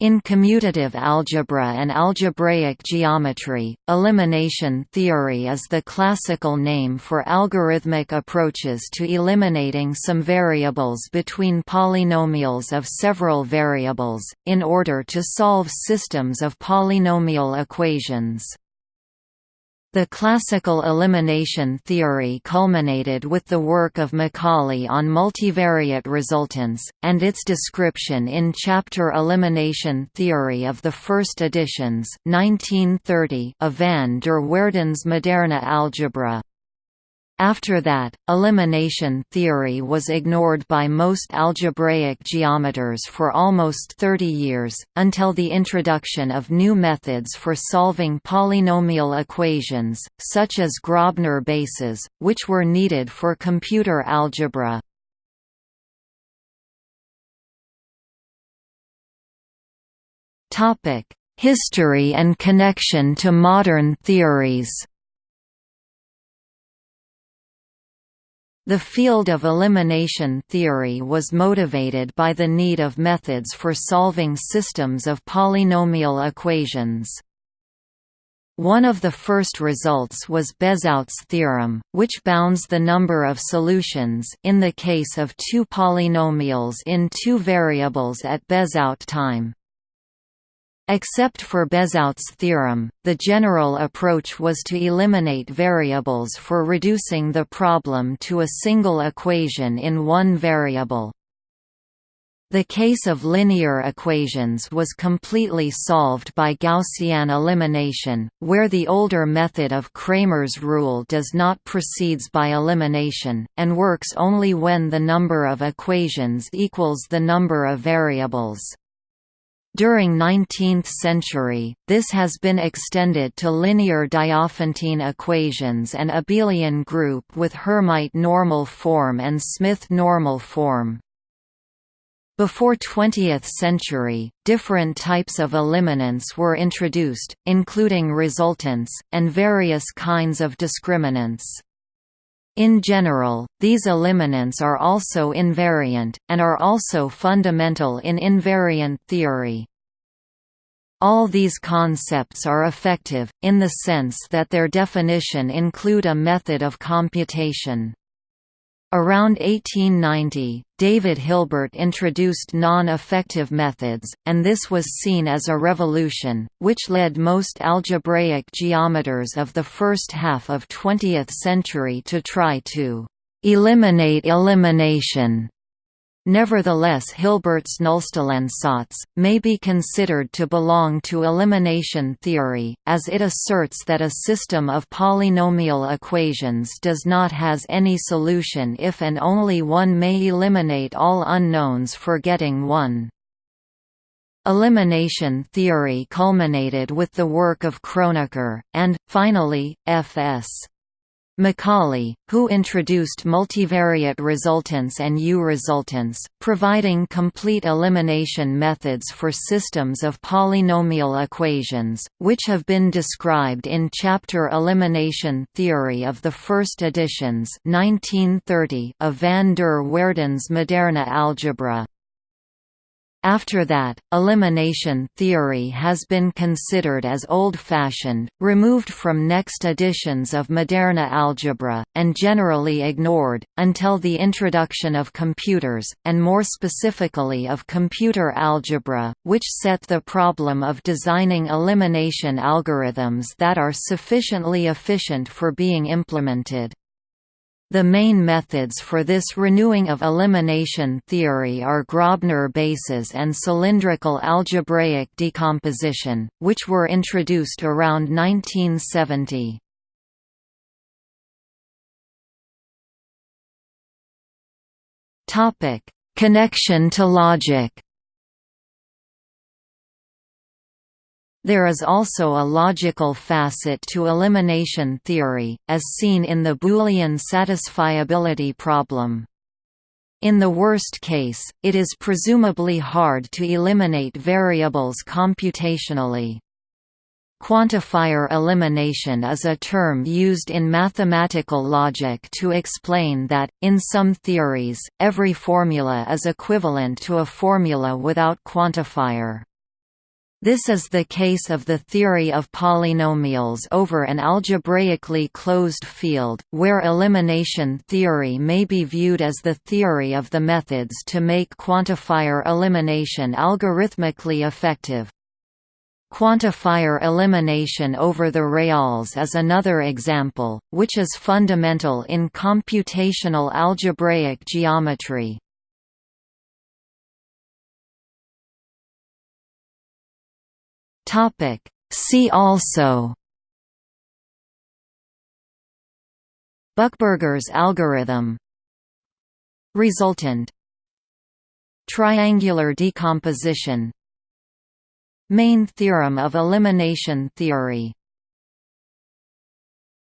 In commutative algebra and algebraic geometry, elimination theory is the classical name for algorithmic approaches to eliminating some variables between polynomials of several variables, in order to solve systems of polynomial equations. The classical elimination theory culminated with the work of Macaulay on multivariate resultants, and its description in chapter Elimination Theory of the first editions 1930 of van der Waerdens Moderne Algebra. After that, elimination theory was ignored by most algebraic geometers for almost 30 years, until the introduction of new methods for solving polynomial equations, such as Grobner bases, which were needed for computer algebra. History and connection to modern theories The field of elimination theory was motivated by the need of methods for solving systems of polynomial equations. One of the first results was Bezout's theorem, which bounds the number of solutions in the case of two polynomials in two variables at Bezout time. Except for Bezout's theorem, the general approach was to eliminate variables for reducing the problem to a single equation in one variable. The case of linear equations was completely solved by Gaussian elimination, where the older method of Cramer's rule does not proceeds by elimination, and works only when the number of equations equals the number of variables. During 19th century, this has been extended to linear Diophantine equations and abelian group with Hermite normal form and Smith normal form. Before 20th century, different types of eliminants were introduced, including resultants, and various kinds of discriminants. In general, these eliminants are also invariant, and are also fundamental in invariant theory. All these concepts are effective, in the sense that their definition include a method of computation. Around 1890, David Hilbert introduced non-effective methods, and this was seen as a revolution, which led most algebraic geometers of the first half of 20th century to try to eliminate elimination Nevertheless Hilbert's Nullstellensatz, may be considered to belong to elimination theory, as it asserts that a system of polynomial equations does not has any solution if and only one may eliminate all unknowns for getting one. Elimination theory culminated with the work of Kronecker, and, finally, F.S. Macaulay, who introduced multivariate resultants and U-resultants, providing complete elimination methods for systems of polynomial equations, which have been described in chapter Elimination Theory of the first editions 1930 of van der Waerdens Moderne Algebra. After that, elimination theory has been considered as old-fashioned, removed from next editions of Moderne algebra, and generally ignored, until the introduction of computers, and more specifically of computer algebra, which set the problem of designing elimination algorithms that are sufficiently efficient for being implemented. The main methods for this renewing of elimination theory are Grobner bases and cylindrical algebraic decomposition, which were introduced around 1970. Connection to logic There is also a logical facet to elimination theory, as seen in the Boolean satisfiability problem. In the worst case, it is presumably hard to eliminate variables computationally. Quantifier elimination is a term used in mathematical logic to explain that, in some theories, every formula is equivalent to a formula without quantifier. This is the case of the theory of polynomials over an algebraically closed field, where elimination theory may be viewed as the theory of the methods to make quantifier elimination algorithmically effective. Quantifier elimination over the reals is another example, which is fundamental in computational algebraic geometry. Topic. See also Buchberger's algorithm Resultant Triangular decomposition Main theorem of elimination theory